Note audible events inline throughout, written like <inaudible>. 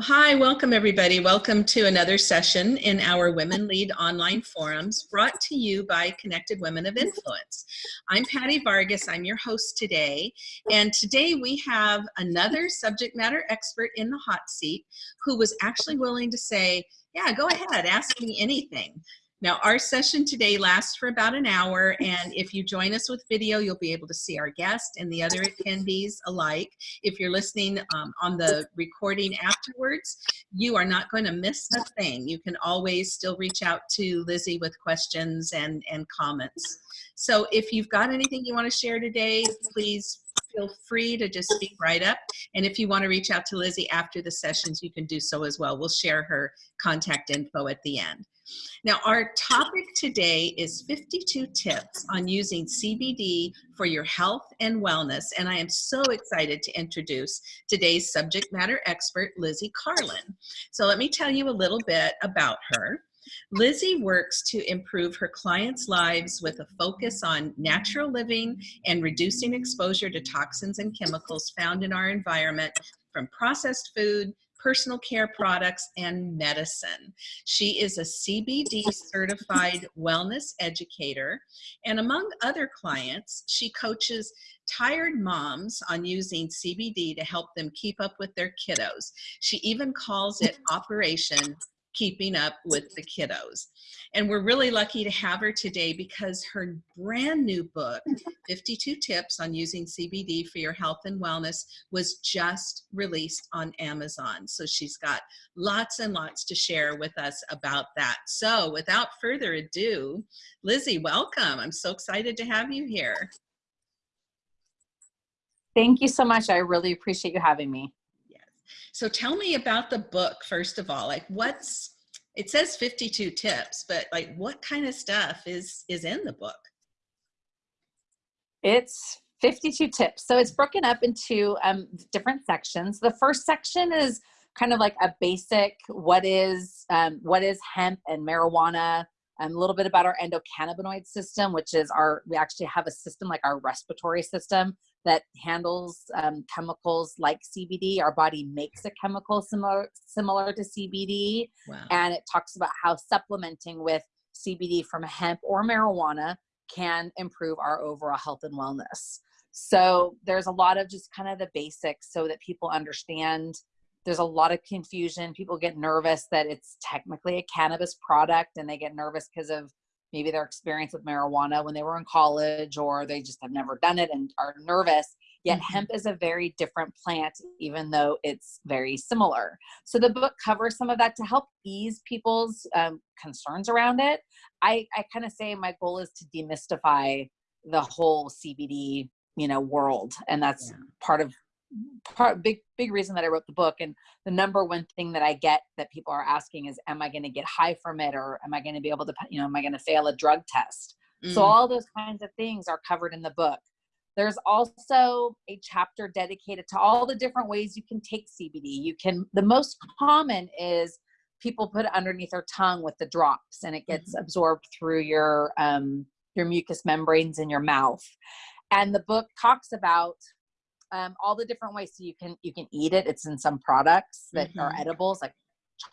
Hi, welcome everybody. Welcome to another session in our Women Lead online forums brought to you by Connected Women of Influence. I'm Patty Vargas, I'm your host today, and today we have another subject matter expert in the hot seat who was actually willing to say, yeah, go ahead, ask me anything. Now our session today lasts for about an hour and if you join us with video, you'll be able to see our guest and the other attendees alike. If you're listening um, on the recording afterwards, you are not going to miss a thing. You can always still reach out to Lizzie with questions and, and comments. So if you've got anything you want to share today, please feel free to just speak right up. And if you want to reach out to Lizzie after the sessions, you can do so as well. We'll share her contact info at the end. Now, our topic today is 52 tips on using CBD for your health and wellness. And I am so excited to introduce today's subject matter expert, Lizzie Carlin. So let me tell you a little bit about her. Lizzie works to improve her clients' lives with a focus on natural living and reducing exposure to toxins and chemicals found in our environment from processed food personal care products, and medicine. She is a CBD certified wellness educator. And among other clients, she coaches tired moms on using CBD to help them keep up with their kiddos. She even calls it <laughs> Operation keeping up with the kiddos. And we're really lucky to have her today because her brand new book, mm-hmm. 52 Tips on Using CBD for Your Health and Wellness, was just released on Amazon. So she's got lots and lots to share with us about that. So without further ado, Lizzie, welcome. I'm so excited to have you here. Thank you so much. I really appreciate you having me. So tell me about the book, first of all, like what's, it says 52 tips, but like what kind of stuff is, is in the book? It's 52 tips. So it's broken up into um, different sections. The first section is kind of like a basic, what is, um, what is hemp and marijuana, um, a little bit about our endocannabinoid system, which is our, we actually have a system like our respiratory system that handles um, chemicals like CBD. Our body makes a chemical similar, similar to CBD. Wow. And it talks about how supplementing with CBD from hemp or marijuana can improve our overall health and wellness. So there's a lot of just kind of the basics so that people understand there's a lot of confusion. People get nervous that it's technically a cannabis product and they get nervous because of maybe their experience with marijuana when they were in college or they just have never done it and are nervous. Yet mm-hmm. hemp is a very different plant, even though it's very similar. So the book covers some of that to help ease people's um, concerns around it. I, I kind of say my goal is to demystify the whole CBD, you know, world, and that's yeah. part of part big big reason that I wrote the book and the number one thing that I get that people are asking is am I going to get high from it or am I going to be able to you know am I going to fail a drug test? Mm. so all those kinds of things are covered in the book. There's also a chapter dedicated to all the different ways you can take CBD you can the most common is people put it underneath their tongue with the drops and it gets mm absorbed through your um your mucous membranes in your mouth. And the book talks about um, all the different ways. So you can you can eat it. It's in some products that mm-hmm. are edibles like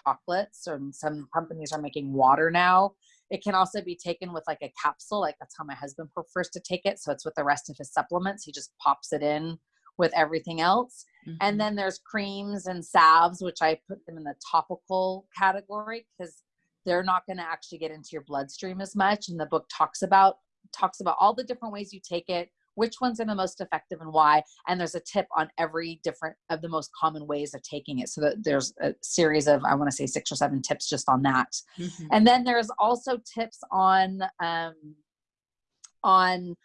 chocolates or some companies are making water now. It can also be taken with like a capsule. Like that's how my husband prefers to take it. So it's with the rest of his supplements. He just pops it in with everything else. Mm-hmm. and then there's creams and salves which i put them in the topical category because they're not going to actually get into your bloodstream as much. And the book talks about talks about all the different ways you take it which ones are the most effective and why and there's a tip on every different of the most common ways of taking it. So that there's a series of i want to say six or seven tips just on that. Mm-hmm. and then there's also tips on um, on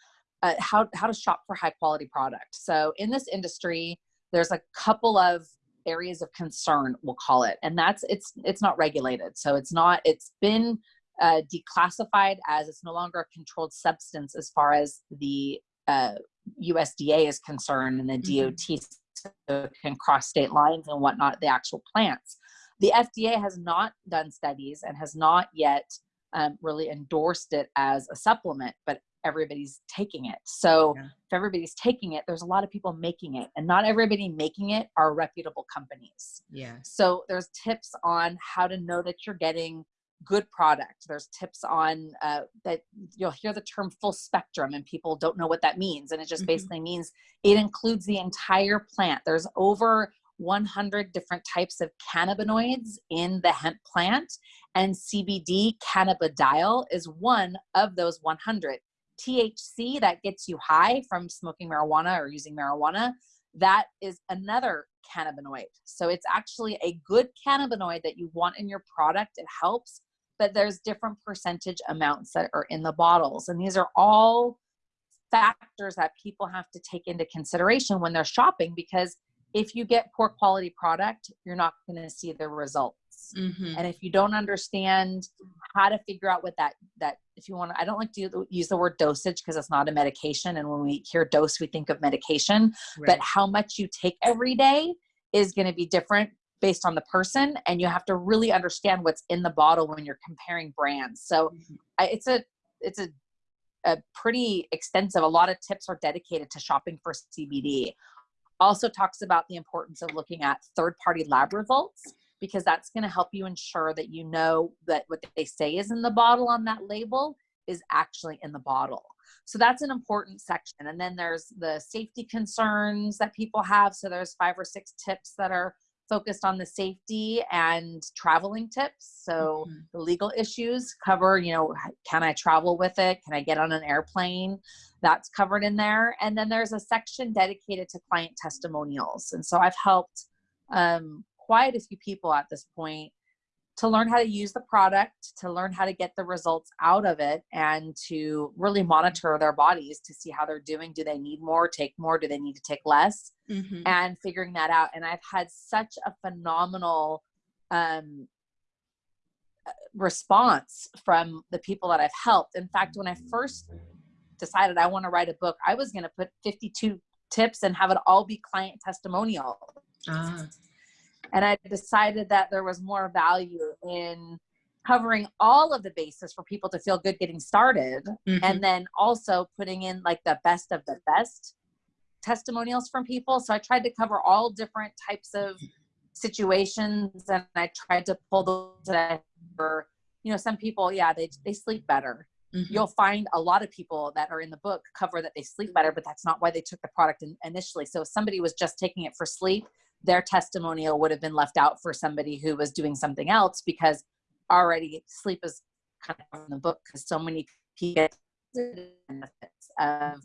uh, how, how to shop for high quality product. So in this industry there's a couple of areas of concern we'll call it and that's it's it's not regulated. So it's not it's been uh, declassified as it's no longer a controlled substance as far as the uh, USDA is concerned and the mm-hmm. DOT can cross state lines and whatnot, the actual plants. The FDA has not done studies and has not yet um, really endorsed it as a supplement, but everybody's taking it. So Yeah. if everybody's taking it, there's a lot of people making it, and not everybody making it are reputable companies. Yeah. So there's tips on how to know that you're getting good product. There's tips on uh, that you'll hear the term full spectrum, and people don't know what that means. And it just Mhm. basically means it includes the entire plant. There's over 100 different types of cannabinoids in the hemp plant, and CBD cannabidiol is one of those 100. THC that gets you high from smoking marijuana or using marijuana, that is another cannabinoid. So it's actually a good cannabinoid that you want in your product. It helps, but there's different percentage amounts that are in the bottles. And these are all factors that people have to take into consideration when they're shopping because if you get poor quality product, you're not going to see the results. Mhm. And if you don't understand how to figure out what that that if you want I don't like to use the word dosage because it's not a medication. And when we hear dose, we think of medication Right. but how much you take every day is going to be different based on the person and you have to really understand what's in the bottle when you're comparing brands so Mhm. I, it's a it's a a pretty extensive a lot of tips are dedicated to shopping for cbd also talks about the importance of looking at third party lab results because that's going to help you ensure that you know that what they say is in the bottle on that label is actually in the bottle so that's an important section. And then there's the safety concerns that people have. So there's five or six tips that are focused on the safety and traveling tips. So Mhm. the legal issues cover, you know, can I travel with it? Can I get on an airplane? That's covered in there. And then there's a section dedicated to client testimonials. And so I've helped um, quite a few people at this point to learn how to use the product, to learn how to get the results out of it, and to really monitor their bodies to see how they're doing. Do they need more, take more? Do they need to take less? Mhm. And figuring that out. And I've had such a phenomenal um, uh, response from the people that I've helped. In fact, when I first decided I want to write a book, I was going to put 52 tips and have it all be client testimonial Ah, and I decided that there was more value in covering all of the bases for people to feel good getting started mhm. and then also putting in like the best of the best testimonials from people so i tried to cover all different types of situations and i tried to pull those that were you know some people yeah they, they sleep better Mhm. you'll find a lot of people that are in the book cover that they sleep better but that's not why they took the product in, initially so if somebody was just taking it for sleep their testimonial would have been left out for somebody who was doing something else because already sleep is kind of in the book because so many people benefits of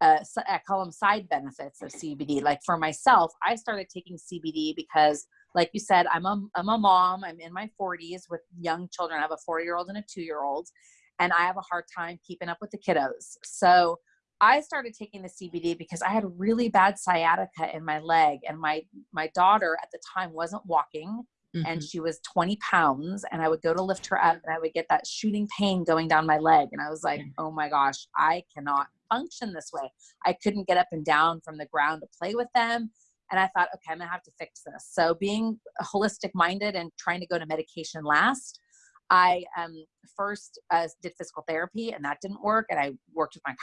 uh, I call them side benefits of CBD. Like for myself, I started taking CBD because, like you said, I'm a, I'm a mom. I'm in my 40s with young children. I have a four year old and a two year old, and I have a hard time keeping up with the kiddos. So I started taking the CBD because I had really bad sciatica in my leg, and my my daughter at the time wasn't walking, and Mhm. she was 20 pounds, and I would go to lift her up, and I would get that shooting pain going down my leg, and I was like, oh my gosh, I cannot function this way. I couldn't get up and down from the ground to play with them. And I thought, okay, I'm gonna have to fix this. So being holistic minded and trying to go to medication last, I um, first uh, did physical therapy and that didn't work. And I worked with my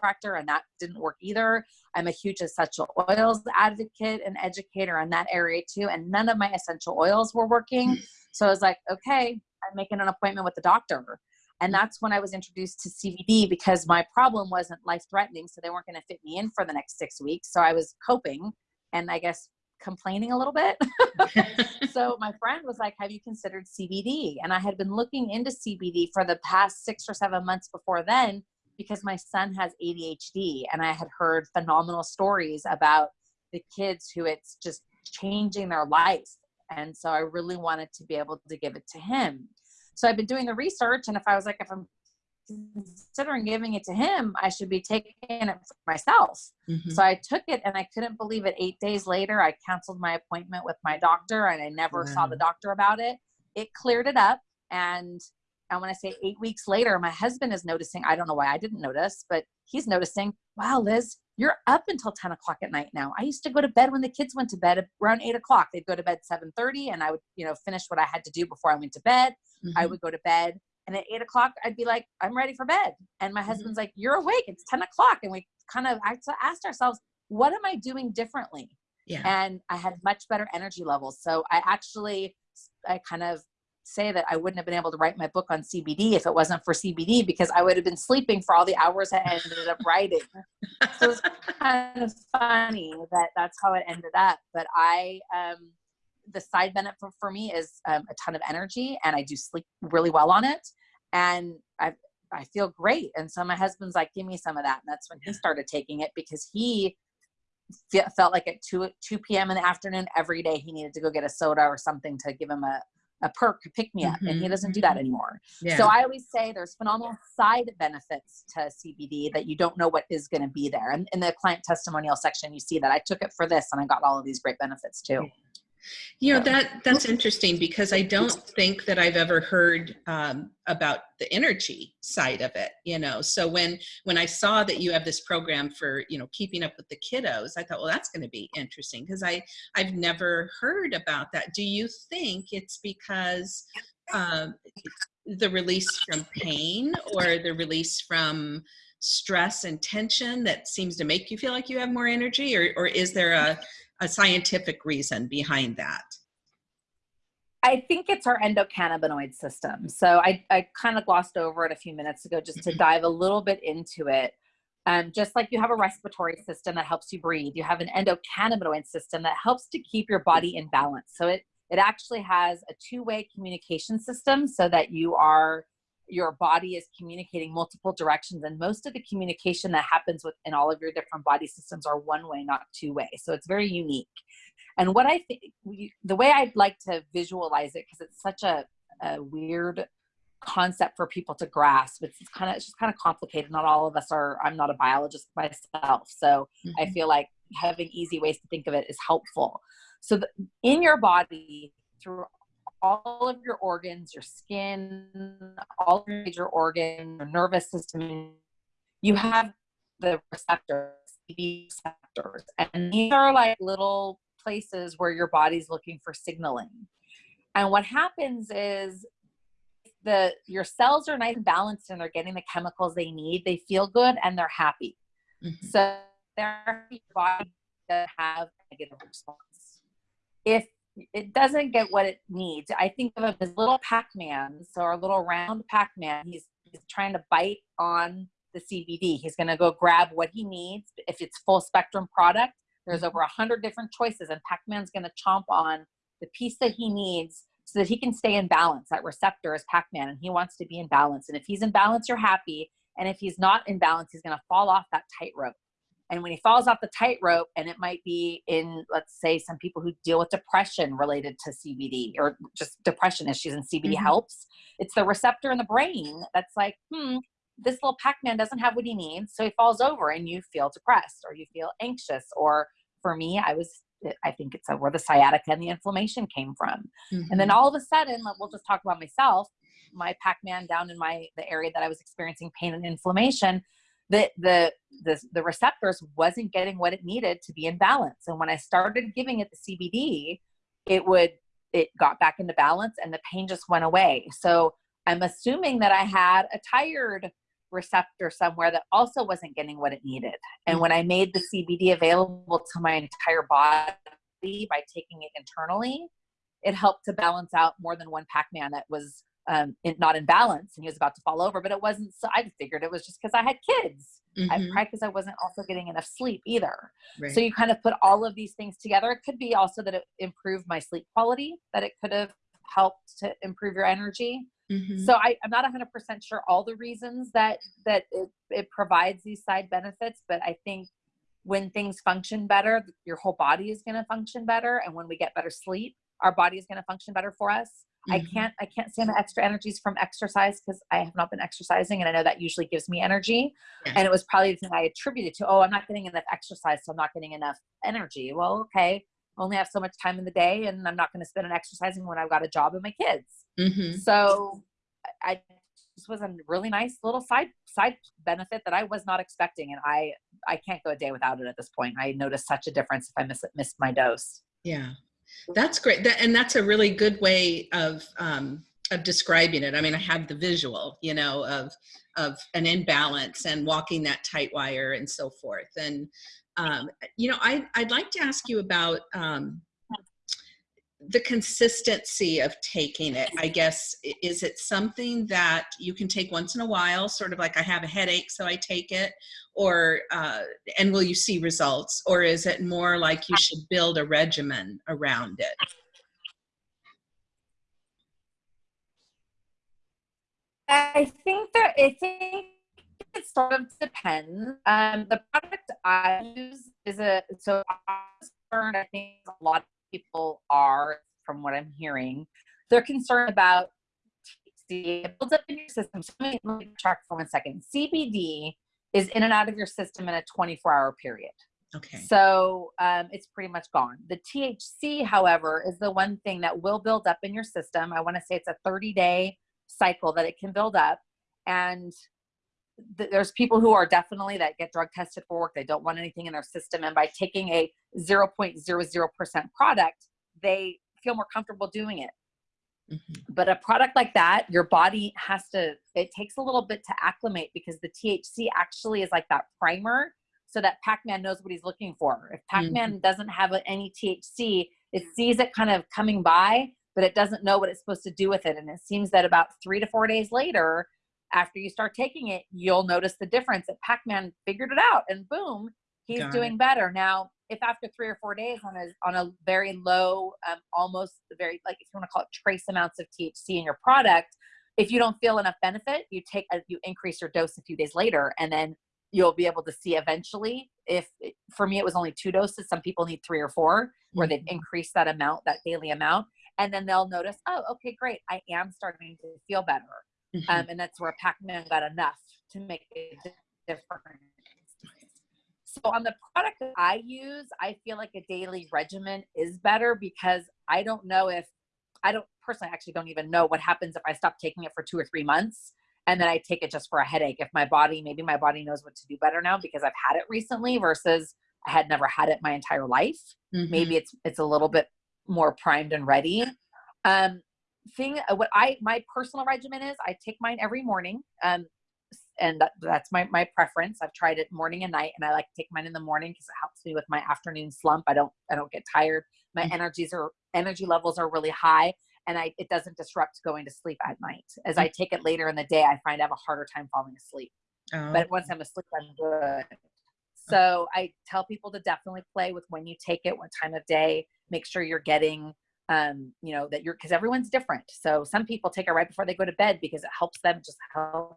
chiropractor and that didn't work either. I'm a huge essential oils advocate and educator in that area too. And none of my essential oils were working. Mm. So I was like, okay, I'm making an appointment with the doctor. And mm. that's when I was introduced to CBD because my problem wasn't life threatening. So they weren't going to fit me in for the next six weeks. So I was coping and I guess complaining a little bit. <laughs> so my friend was like, Have you considered CBD? And I had been looking into CBD for the past six or seven months before then because my son has ADHD and I had heard phenomenal stories about the kids who it's just changing their lives. And so I really wanted to be able to give it to him. So I've been doing the research, and if I was like, if I'm considering giving it to him, I should be taking it for myself. Mhm. So I took it and I couldn't believe it. Eight days later, I canceled my appointment with my doctor and I never saw the doctor about it. It cleared it up. And and when I say eight weeks later, my husband is noticing, I don't know why I didn't notice, but he's noticing, wow, Liz, you're up until 10 o'clock at night now. I used to go to bed when the kids went to bed around eight o'clock. They'd go to bed 7:30 and I would, you know, finish what I had to do before I went to bed. I Mhm. would go to bed And at eight o'clock, I'd be like, I'm ready for bed. And my husband's like, You're awake. It's 10 o'clock. And we kind of asked ourselves, What am I doing differently? Yeah. And I had much better energy levels. So I actually, I kind of say that I wouldn't have been able to write my book on CBD if it wasn't for CBD because I would have been sleeping for all the hours I ended up writing. so it's kind of funny that that's how it ended up. But I, um, the side benefit for, for me is um, a ton of energy and I do sleep really well on it. And I, I feel great. And so my husband's like, give me some of that. And that's when he started taking it because he felt like at 2, 2 p.m. in the afternoon every day he needed to go get a soda or something to give him a, a perk, a pick me up, mm-hmm. and he mm-hmm, doesn't do that mm-hmm. anymore. Yeah. So I always say there's phenomenal side benefits to CBD that you don't know what is going to be there. And in the client testimonial section, you see that I took it for this and I got all of these great benefits too. You know that that's interesting because I don't think that I've ever heard um, about the energy side of it. You know, so when when I saw that you have this program for you know keeping up with the kiddos, I thought, well, that's going to be interesting because I I've never heard about that. Do you think it's because um, the release from pain or the release from stress and tension that seems to make you feel like you have more energy, or or is there a a scientific reason behind that? I think it's our endocannabinoid system. So I, I kind of glossed over it a few minutes ago just to mm-hmm. dive a little bit into it. Um, just like you have a respiratory system that helps you breathe, you have an endocannabinoid system that helps to keep your body in balance. So it, it actually has a two-way communication system so that you are your body is communicating multiple directions and most of the communication that happens within all of your different body systems are one way not two way. So it's very unique. And what i think the way i'd like to visualize it because it's such a, a weird concept for people to grasp. It's, kind of it's just kind of complicated. Not all of us are i'm not a biologist myself so mm-hmm. i feel like having easy ways to think of it is helpful. So the, in your body through all of your organs, your skin, all of your major organs, your nervous system, you have the receptors, receptors. And these are like little places where your body's looking for signaling. And what happens is the your cells are nice and balanced and they're getting the chemicals they need, they feel good and they're happy. Mm-hmm. So their body doesn't have negative response. If it doesn't get what it needs. I think of him as little Pac-Man, so our little round Pac-Man. He's, he's trying to bite on the CBD. He's going to go grab what he needs. If it's full spectrum product, there's over a hundred different choices, and Pac-Man's going to chomp on the piece that he needs so that he can stay in balance. That receptor is Pac-Man, and he wants to be in balance. And if he's in balance, you're happy. And if he's not in balance, he's going to fall off that tightrope. And when he falls off the tightrope, and it might be in, let's say, some people who deal with depression related to CBD or just depression issues, and CBD mm-hmm. helps. It's the receptor in the brain that's like, hmm, this little Pac-Man doesn't have what he needs, so he falls over, and you feel depressed or you feel anxious. Or for me, I was, I think it's where the sciatica and the inflammation came from. Mm-hmm. And then mm-hmm. all of a sudden, we'll just talk about myself. My Pac-Man down in my the area that I was experiencing pain and inflammation the, the the the receptors wasn't getting what it needed to be in balance. And when i started giving it the cbd it would it got back into balance and the pain just went away. So i'm assuming that i had a tired receptor somewhere that also wasn't getting what it needed. And mm. when i made the cbd available to my entire body by taking it internally it helped to balance out more than one pac-man that was um, in, not in balance and he was about to fall over, but it wasn't. So I figured it was just because I had kids. Mm-hmm. I probably because I wasn't also getting enough sleep either. Right. So you kind of put all of these things together. It could be also that it improved my sleep quality, that it could have helped to improve your energy. Mm-hmm. So I, am not 100% sure all the reasons that that it, it provides these side benefits, but I think when things function better, your whole body is going to function better, and when we get better sleep, our body is going to function better for us. Mm-hmm. I can't I can't stand the extra energies from exercise because I have not been exercising and I know that usually gives me energy. Yeah. And it was probably the thing I attributed to, oh, I'm not getting enough exercise, so I'm not getting enough energy. Well, okay. Only have so much time in the day and I'm not going to spend on exercising when I've got a job and my kids. Mm-hmm. So I this was a really nice little side side benefit that I was not expecting and I I can't go a day without it at this point. I noticed such a difference if I miss missed my dose. Yeah. That's great. That, and that's a really good way of um, of describing it. I mean, I have the visual, you know, of of an imbalance and walking that tight wire and so forth. And um, you know, I I'd like to ask you about um, the consistency of taking it. I guess is it something that you can take once in a while, sort of like I have a headache, so I take it, or uh, and will you see results, or is it more like you should build a regimen around it? I think that I think it sort of depends. Um, the product I use is a so I think a lot people are, from what I'm hearing, they're concerned about THC. It builds up in your system. So let me, track for one second. CBD is in and out of your system in a 24-hour period. Okay. So um, it's pretty much gone. The THC, however, is the one thing that will build up in your system. I want to say it's a 30 day cycle that it can build up and th- there's people who are definitely that get drug tested for work they don't want anything in their system and by taking a 0.00% product they feel more comfortable doing it mm-hmm. but a product like that your body has to it takes a little bit to acclimate because the thc actually is like that primer so that pac-man knows what he's looking for if pac-man mm-hmm. doesn't have any thc it sees it kind of coming by but it doesn't know what it's supposed to do with it. And it seems that about three to four days later, after you start taking it, you'll notice the difference that Pac Man figured it out and boom, he's Got doing it. better. Now, if after three or four days on a, on a very low, um, almost very, like if you want to call it trace amounts of THC in your product, if you don't feel enough benefit, you take a, you increase your dose a few days later, and then you'll be able to see eventually if for me it was only two doses some people need three or four where they've mm-hmm. increased that amount that daily amount and then they'll notice, oh, okay, great, I am starting to feel better. Mm-hmm. Um, and that's where Pac-Man got enough to make a difference. So on the product that I use, I feel like a daily regimen is better because I don't know if I don't personally actually don't even know what happens if I stop taking it for two or three months and then I take it just for a headache. If my body, maybe my body knows what to do better now because I've had it recently versus I had never had it my entire life. Mm-hmm. Maybe it's it's a little bit more primed and ready. Um, thing uh, what I my personal regimen is I take mine every morning. Um, and that, that's my, my preference. I've tried it morning and night and I like to take mine in the morning because it helps me with my afternoon slump. I don't, I don't get tired. My mm-hmm. energies are, energy levels are really high and I, it doesn't disrupt going to sleep at night. As mm-hmm. I take it later in the day, I find I have a harder time falling asleep. Oh. But once I'm asleep, I'm good. So I tell people to definitely play with when you take it, what time of day, make sure you're getting um, you know, that you're because everyone's different. So some people take it right before they go to bed because it helps them just help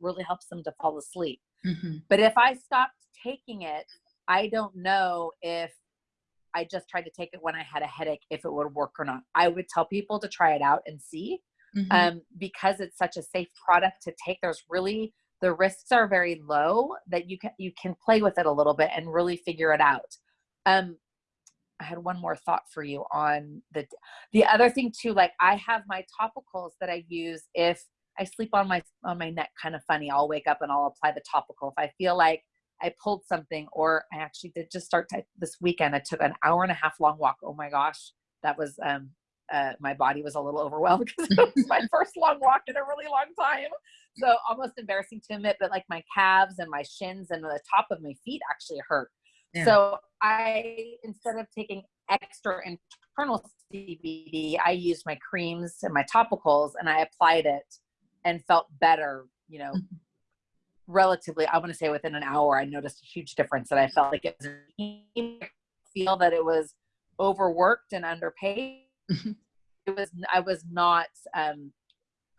really helps them to fall asleep. Mm-hmm. But if I stopped taking it, I don't know if I just tried to take it when I had a headache, if it would work or not. I would tell people to try it out and see. Mm-hmm. Um, because it's such a safe product to take. There's really the risks are very low that you can you can play with it a little bit and really figure it out. Um, I had one more thought for you on the the other thing too. Like I have my topicals that I use if I sleep on my on my neck kind of funny. I'll wake up and I'll apply the topical. If I feel like I pulled something, or I actually did just start to, this weekend. I took an hour and a half long walk. Oh my gosh, that was um uh, my body was a little <laughs> overwhelmed because it was my <laughs> first long walk in a really long time. So almost embarrassing to admit, but like my calves and my shins and the top of my feet actually hurt. Yeah. So I, instead of taking extra internal CBD, I used my creams and my topicals and I applied it and felt better, you know, mm-hmm. relatively, I want to say within an hour, I noticed a huge difference that I felt like it was feel that it was overworked and underpaid. Mm-hmm. it was, I was not, um,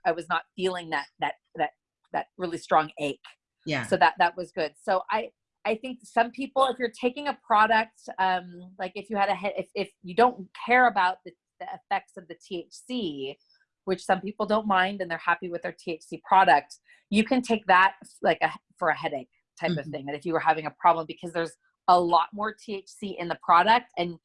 I was not feeling that, that, that, that really strong ache. Yeah. So that, that was good. So I, I think some people, if you're taking a product, um, like if you had a head, if, if you don't care about the, the effects of the THC, which some people don't mind and they're happy with their THC product, you can take that like a, for a headache type mm-hmm. of thing. That if you were having a problem, because there's a lot more THC in the product and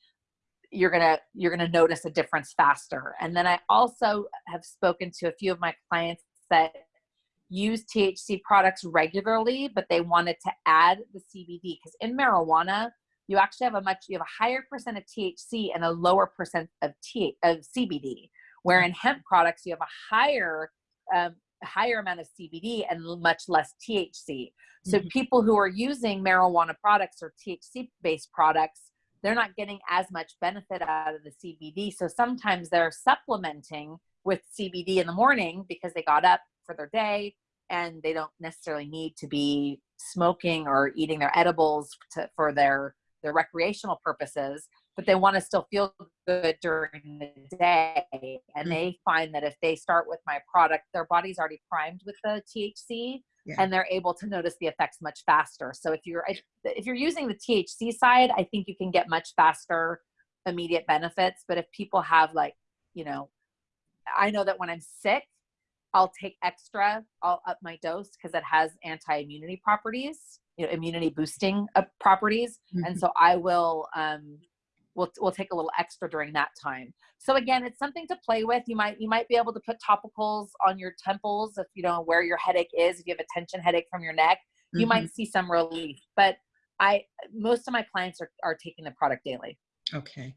you're gonna you're gonna notice a difference faster. And then I also have spoken to a few of my clients that use THC products regularly, but they wanted to add the CBD because in marijuana, you actually have a much you have a higher percent of THC and a lower percent of T of CBD. Where in hemp products, you have a higher um, higher amount of CBD and much less THC. So Mhm. people who are using marijuana products or THC based products, they're not getting as much benefit out of the CBD. So sometimes they're supplementing with CBD in the morning because they got up for their day and they don't necessarily need to be smoking or eating their edibles to, for their their recreational purposes but they want to still feel good during the day and Mhm. they find that if they start with my product their body's already primed with the THC Yeah. and they're able to notice the effects much faster so if you're if you're using the THC side I think you can get much faster immediate benefits but if people have like you know I know that when I'm sick I'll take extra. I'll up my dose because it has anti-immunity properties, you know, immunity boosting uh, properties, and Mhm. so I will um, we'll we'll take a little extra during that time. So again, it's something to play with. You might you might be able to put topicals on your temples if you know where your headache is. If you have a tension headache from your neck, you Mhm. might see some relief. But I most of my clients are are taking the product daily. Okay.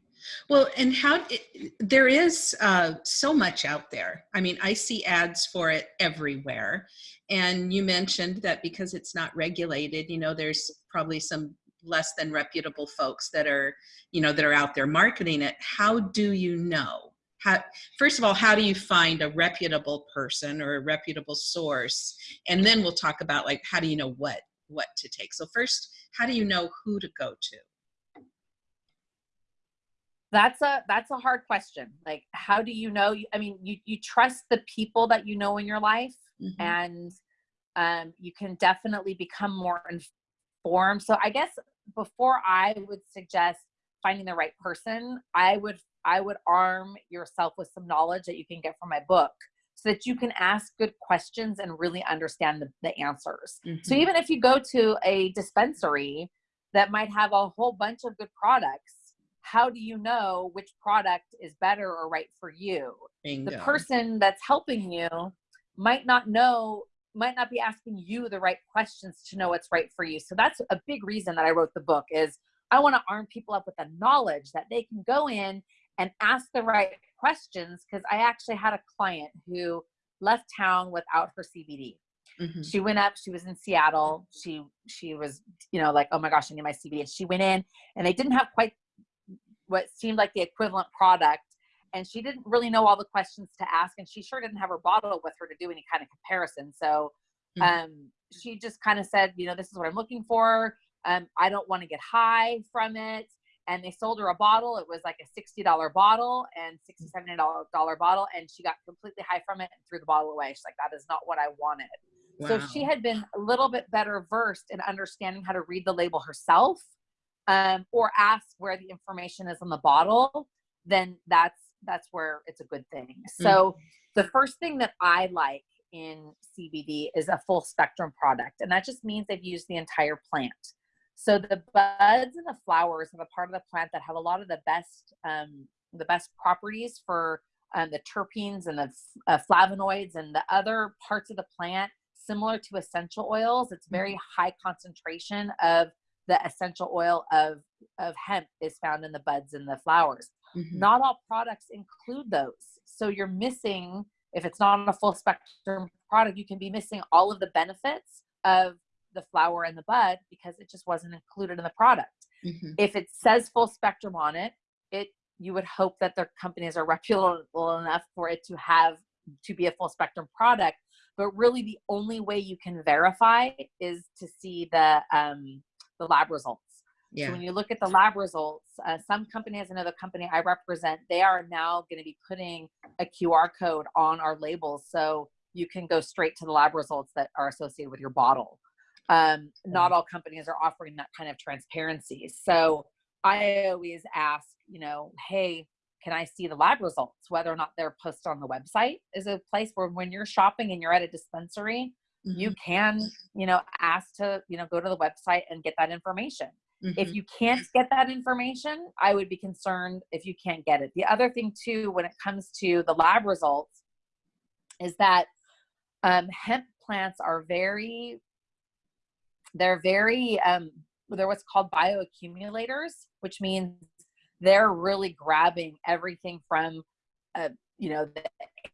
Well, and how it, there is uh, so much out there. I mean, I see ads for it everywhere. And you mentioned that because it's not regulated, you know, there's probably some less than reputable folks that are, you know, that are out there marketing it. How do you know? How, first of all, how do you find a reputable person or a reputable source? And then we'll talk about like how do you know what what to take. So first, how do you know who to go to? That's a that's a hard question like how do you know i mean you you trust the people that you know in your life Mhm. and um, you can definitely become more informed so i guess before i would suggest finding the right person i would i would arm yourself with some knowledge that you can get from my book so that you can ask good questions and really understand the, the answers so Mhm. even if you go to a dispensary that might have a whole bunch of good products how do you know which product is better or right for you Bingo. the person that's helping you might not know might not be asking you the right questions to know what's right for you so that's a big reason that i wrote the book is i want to arm people up with the knowledge that they can go in and ask the right questions because i actually had a client who left town without her cbd Mhm. she went up she was in seattle she she was you know like oh my gosh i need my cbd and she went in and they didn't have quite what seemed like the equivalent product and she didn't really know all the questions to ask and she sure didn't have her bottle with her to do any kind of comparison. So Mhm. um, she just kind of said you know this is what i'm looking for. Um, i don't want to get high from it. And they sold her a bottle. It was like a $60 bottle and $67 bottle and she got completely high from it and threw the bottle away. She's like that is not what i wanted. So she had been a little bit better versed in understanding how to read the label herself um, or ask where the information is on the bottle then that's that's where it's a good thing. So the first thing that i like in cbd is a full spectrum product and that just means they've used the entire plant. So the buds and the flowers are the part of the plant that have a lot of the best um, the best properties for um, the terpenes and the uh, flavonoids and the other parts of the plant similar to essential oils. It's very high concentration of the essential oil of of hemp is found in the buds and the flowers Mhm. not all products include those so you're missing if it's not a full spectrum product you can be missing all of the benefits of the flower and the bud because it just wasn't included in the product Mhm. if it says full spectrum on it it you would hope that their companies are reputable enough for it to have to be a full spectrum product but really the only way you can verify is to see the um, the lab results so when you look at the lab results, uh, some company as another company I represent, they are now going to be putting a QR code on our labels, so you can go straight to the lab results that are associated with your bottle. Um, not all companies are offering that kind of transparency. So I always ask, you know, hey, can I see the lab results? Whether or not they're posted on the website is a place where when you're shopping and you're at a dispensary, you Mhm. can, you know, ask to, you know, go to the website and get that information Mhm. if you can't get that information i would be concerned if you can't get it the other thing too when it comes to the lab results is that um, hemp plants are very they're very um, they're what's called bioaccumulators which means they're really grabbing everything from uh, you know, the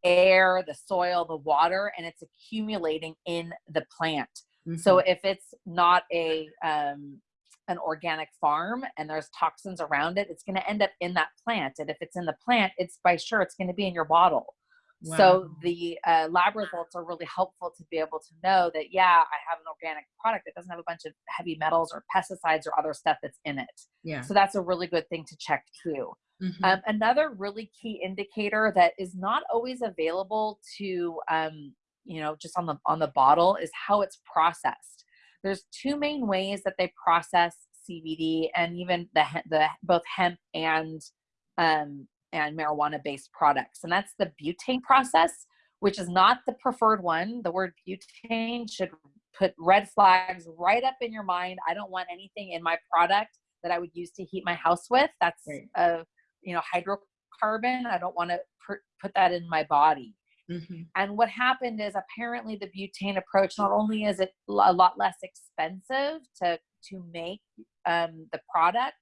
air, the soil, the water, and it's accumulating in the plant. So Mhm. if it's not a um, an organic farm and there's toxins around it, it's going to end up in that plant. And if it's in the plant, it's by sure it's going to be in your bottle. So the uh, lab results are really helpful to be able to know that yeah, I have an organic product that doesn't have a bunch of heavy metals or pesticides or other stuff that's in it. yeah. So that's a really good thing to check too. Mhm. Um, another really key indicator that is not always available to um, you know just on the on the bottle is how it's processed. There's two main ways that they process CBD and even the the both hemp and um, and marijuana based products, and that's the butane process, which is not the preferred one. The word butane should put red flags right up in your mind. I don't want anything in my product that I would use to heat my house with. That's Right. a you know hydrocarbon. I don't want to put that in my body. Mhm. And what happened is apparently the butane approach not only is it a lot less expensive to to make um, the product,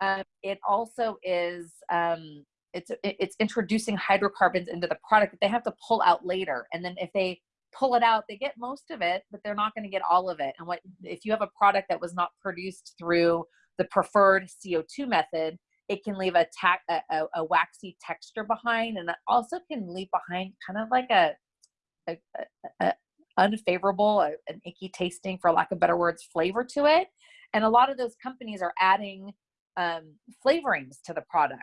um, it also is um, it's it's introducing hydrocarbons into the product that they have to pull out later. And then if they pull it out, they get most of it, but they're not going to get all of it. And what if you have a product that was not produced through the preferred CO2 method? It can leave a, tac- a, a, a waxy texture behind, and it also can leave behind kind of like a, a, a, unfavorable, an icky tasting, for lack of better words, flavor to it. And a lot of those companies are adding um, flavorings to the product.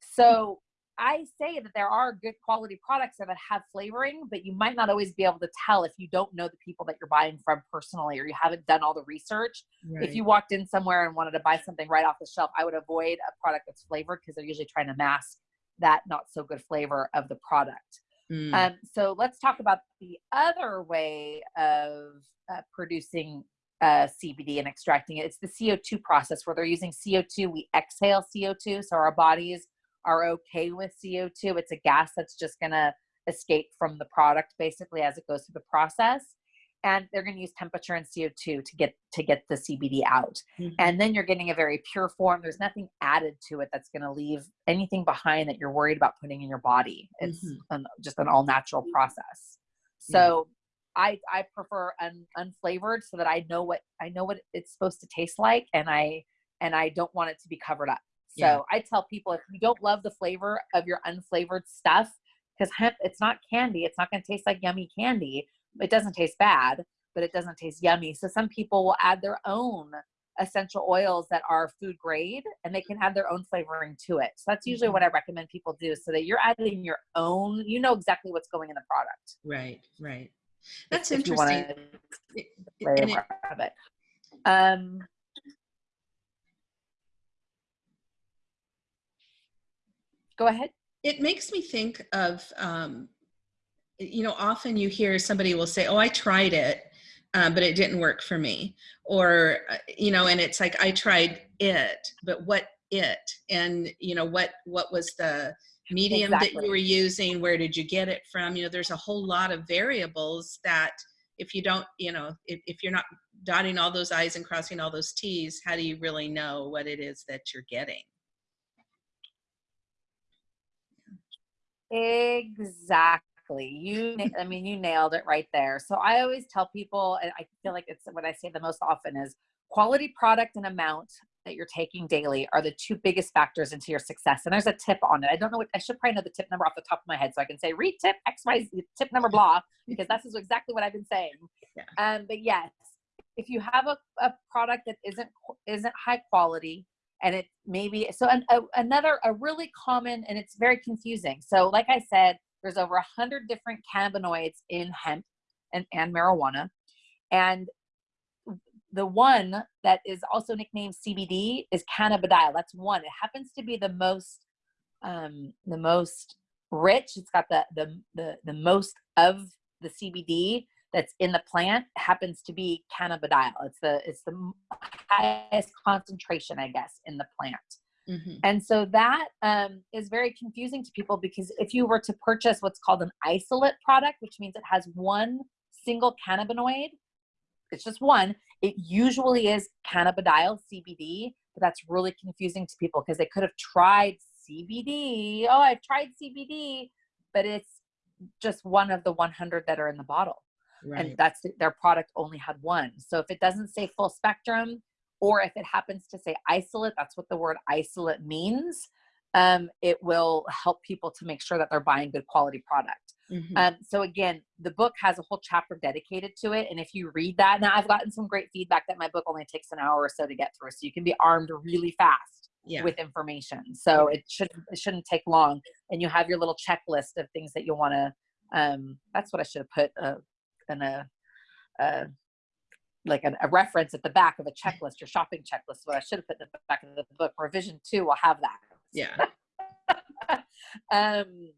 So I say that there are good quality products that have flavoring, but you might not always be able to tell if you don't know the people that you're buying from personally or you haven't done all the research. Right. If you walked in somewhere and wanted to buy something right off the shelf, I would avoid a product that's flavored because they're usually trying to mask that not so good flavor of the product. Mm. Um, so let's talk about the other way of uh, producing uh, CBD and extracting it. It's the CO2 process where they're using CO2. We exhale CO2, so our bodies are okay with CO2. It's a gas that's just going to escape from the product basically as it goes through the process. And they're going to use temperature and CO2 to get to get the CBD out. Mhm. And then you're getting a very pure form. There's nothing added to it that's going to leave anything behind that you're worried about putting in your body. It's Mhm. an, just an all natural process. So I I prefer un, unflavored so that I know what I know what it's supposed to taste like, and I and I don't want it to be covered up. So Yeah. I tell people if you don't love the flavor of your unflavored stuff, because hemp it's not candy, it's not going to taste like yummy candy. It doesn't taste bad, but it doesn't taste yummy. So some people will add their own essential oils that are food grade and they can add their own flavoring to it. So that's usually Mhm. what I recommend people do so that you're adding your own, you know exactly what's going in the product. Right. Right. That's if you interesting. It- it- and it- flavor of it. Um, go ahead. it makes me think of um, you know often you hear somebody will say oh i tried it um, but it didn't work for me. Or uh, you know and it's like i tried it but what it? And you know what what was the medium that you were using? Where did you get it from? You know there's a whole lot of variables that if you don't you know if, if you're not dotting all those i's and crossing all those t's how do you really know what it is that you're getting Exactly. You, I mean, you nailed it right there. So I always tell people, and I feel like it's what I say the most often is quality product and amount that you're taking daily are the two biggest factors into your success. And there's a tip on it. I don't know what I should probably know the tip number off the top of my head so I can say read tip X Y Z tip number blah because that's exactly what I've been saying. <laughs> Yeah. Um, but yes, if you have a, a product that isn't isn't high quality and it maybe so an, a, another a really common and it's very confusing. So like I said, there's over a hundred different cannabinoids in hemp and, and marijuana, and the one that is also nicknamed CBD is cannabidiol. That's one. It happens to be the most um, the most rich. It's got the the the, the most of the CBD that's in the plant happens to be cannabidiol. It's the it's the highest concentration, I guess, in the plant. Mhm. And so that um, is very confusing to people because if you were to purchase what's called an isolate product, which means it has one single cannabinoid, it's just one, it usually is cannabidiol, CBD, but that's really confusing to people because they could have tried CBD. Oh, I've tried CBD, but it's just one of the 100 that are in the bottle. Right. And that's their product only had one. So if it doesn't say full spectrum, or if it happens to say isolate, that's what the word isolate means. Um, it will help people to make sure that they're buying good quality product. Mhm. Um, so again, the book has a whole chapter dedicated to it. And if you read that, now I've gotten some great feedback that my book only takes an hour or so to get through. So you can be armed really fast yeah. with information. So it shouldn't, it shouldn't take long. And you have your little checklist of things that you want to, um, that's what I should have put uh, in a, uh, like a, a reference at the back of a checklist, or shopping checklist. What I should have put in the back of the book. Revision two will have that. yeah. <laughs> um,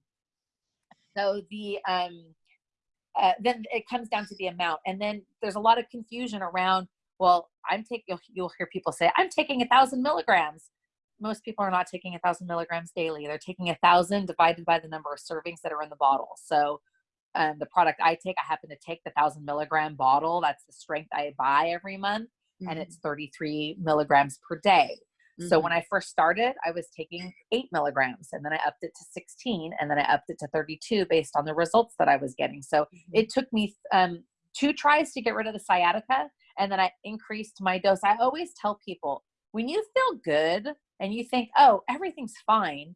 so the um, uh, then it comes down to the amount, and then there's a lot of confusion around. Well, I'm taking. You'll, you'll hear people say, "I'm taking a thousand milligrams." Most people are not taking a thousand milligrams daily. They're taking a thousand divided by the number of servings that are in the bottle. So, um, the product I take, I happen to take the thousand milligram bottle. That's the strength I buy every month, and Mhm. it's 33 milligrams per day. So Mhm. when I first started, I was taking eight milligrams and then I upped it to 16 and then I upped it to 32 based on the results that I was getting. So Mhm. it took me um, two tries to get rid of the sciatica and then I increased my dose. I always tell people when you feel good and you think, oh, everything's fine,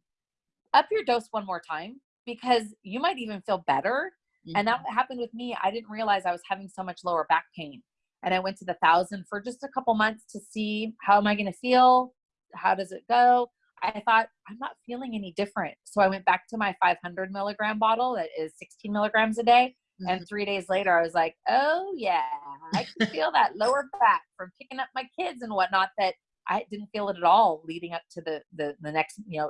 up your dose one more time because you might even feel better. And that happened with me. I didn't realize I was having so much lower back pain. And I went to the thousand for just a couple months to see how am I going to feel? How does it go? I thought I'm not feeling any different. So I went back to my 500 milligram bottle that is 16 milligrams a day. Mhm. And three days later, I was like, oh, yeah, I can feel that lower back from picking up my kids and whatnot that I didn't feel it at all leading up to the, the, the next, you know,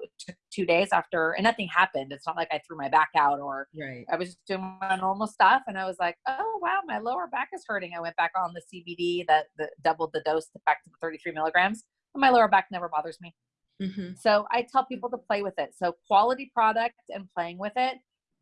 two days after, and nothing happened. It's not like I threw my back out or right. I was just doing my normal stuff. And I was like, oh, wow, my lower back is hurting. I went back on the CBD that, that doubled the dose to back to the 33 milligrams. And my lower back never bothers me. Mhm. So I tell people to play with it. So quality product and playing with it.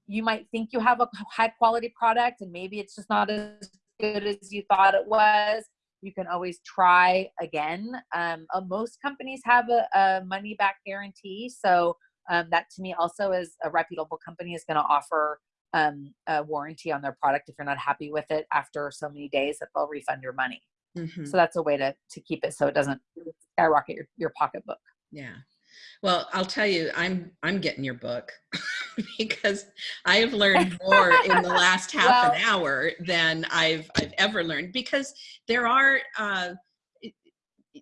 You might think you have a high quality product and maybe it's just not as good as you thought it was. You can always try again. Um, uh, most companies have a, a money back guarantee. So um, that to me also is a reputable company is going to offer um, a warranty on their product if you're not happy with it after so many days that they'll refund your money. Mhm. So that's a way to, to keep it so it doesn't skyrocket your, your pocketbook. Yeah. Well, I'll tell you, I'm I'm getting your book <laughs> because I have <laughs> learned more in the last half an hour than I've I've ever learned because there are uh,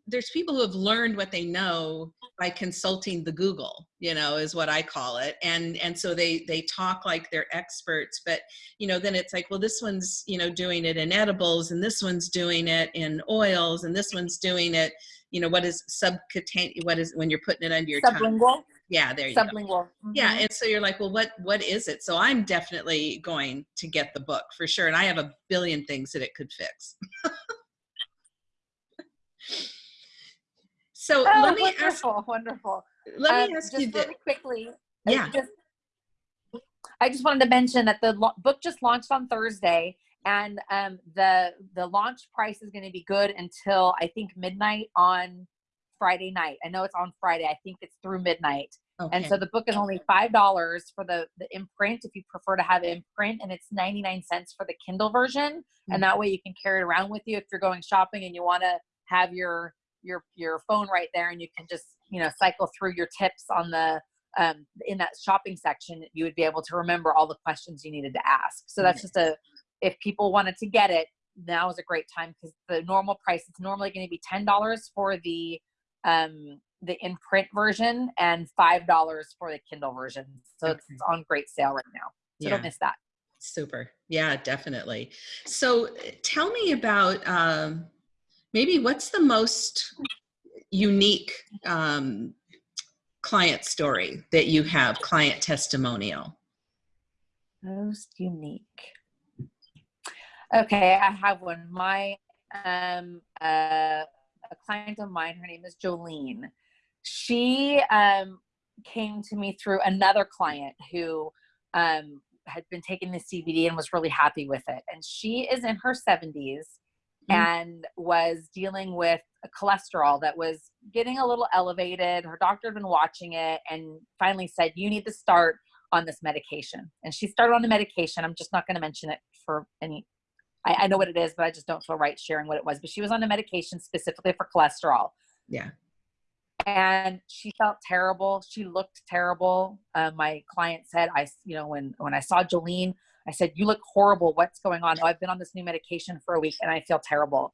there's people who have learned what they know by consulting the Google, you know, is what I call it, and and so they they talk like they're experts, but you know, then it's like, well, this one's you know doing it in edibles, and this one's doing it in oils, and this one's doing it you know what is subcutaneous what is when you're putting it under your tongue Sublingual. yeah there you go Sublingual. yeah Mhm. and so you're like well what what is it so i'm definitely going to get the book for sure and i have a billion things that it could fix <laughs> so Oh, let me ask wonderful, wonderful. let me Um, ask just you this really quickly. I Yeah. Just, I just wanted to mention that the book just launched on Thursday, and um, the the launch price is going to be good until I think midnight on Friday night. I know it's on Friday. I think it's through midnight. okay. And so the book is only five dollars for the the imprint if you prefer to have imprint, and it's ninety nine cents for the Kindle version. And that way you can carry it around with you if you're going shopping and you want to have your your your phone right there, and you can just you know cycle through your tips on the um, in that shopping section. You would be able to remember all the questions you needed to ask. So that's just a if people wanted to get it, now is a great time because the normal price is normally going to be ten dollars for the um the in print version and five dollars for the Kindle version. So it's Okay. on great sale right now. So yeah don't miss that. super yeah definitely so tell me about um maybe what's the most unique um client story that you have client testimonial Most unique. Okay, I have one. My um uh, a client of mine, her name is Jolene. She um came to me through another client who um had been taking the CBD and was really happy with it. And she is in her 70s mm-hmm. and was dealing with a cholesterol that was getting a little elevated. Her doctor had been watching it and finally said, You need to start on this medication. And she started on the medication. I'm just not going to mention it for any. I, I know what it is, but I just don't feel right sharing what it was. But she was on a medication specifically for cholesterol. Yeah and she felt terrible. She looked terrible. Uh, my client said, "I, you know, when when I saw Jolene, I said, "You look horrible. What's going on?" Oh, I've been on this new medication for a week and I feel terrible.